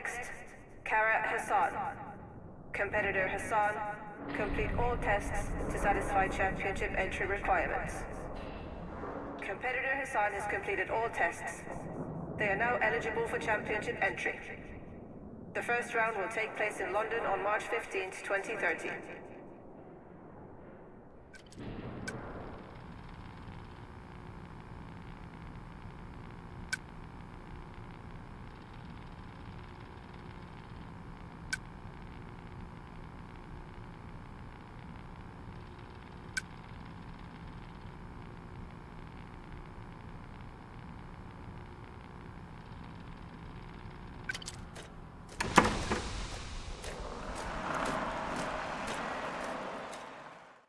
Next, Kara Hassan. Competitor Hassan, complete all tests to satisfy championship entry requirements. Competitor Hassan has completed all tests. They are now eligible for championship entry. The first round will take place in London on March 15, 2030.